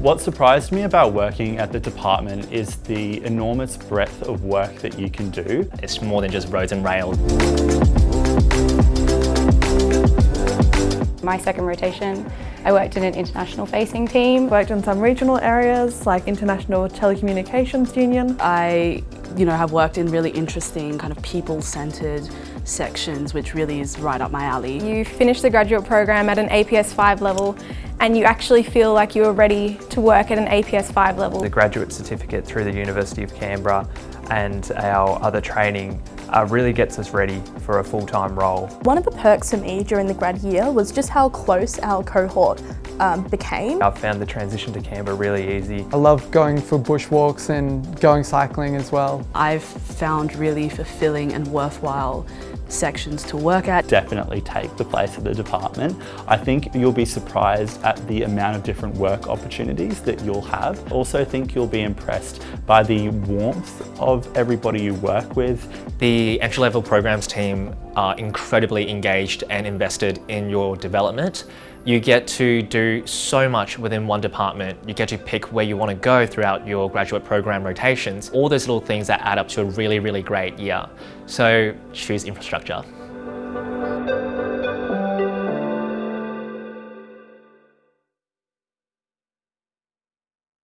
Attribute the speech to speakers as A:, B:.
A: What surprised me about working at the department is the enormous breadth of work that you can do.
B: It's more than just roads and rails.
C: My second rotation, I worked in an international facing team.
D: Worked in some regional areas like International Telecommunications Union.
E: I you know, have worked in really interesting kind of people-centred sections which really is right up my alley.
C: You finish the graduate program at an APS 5 level and you actually feel like you are ready to work at an APS 5 level.
F: The graduate certificate through the University of Canberra and our other training uh, really gets us ready for a full-time role.
G: One of the perks for me during the grad year was just how close our cohort um, became.
F: I've found the transition to Canberra really easy.
H: I love going for bushwalks and going cycling as well.
E: I've found really fulfilling and worthwhile sections to work at.
A: Definitely take the place of the department. I think you'll be surprised at the amount of different work opportunities that you'll have. Also think you'll be impressed by the warmth of everybody you work with.
B: The entry-level programs team are incredibly engaged and invested in your development. You get to do so much within one department. You get to pick where you want to go throughout your graduate program rotations. All those little things that add up to a really, really great year. So choose infrastructure.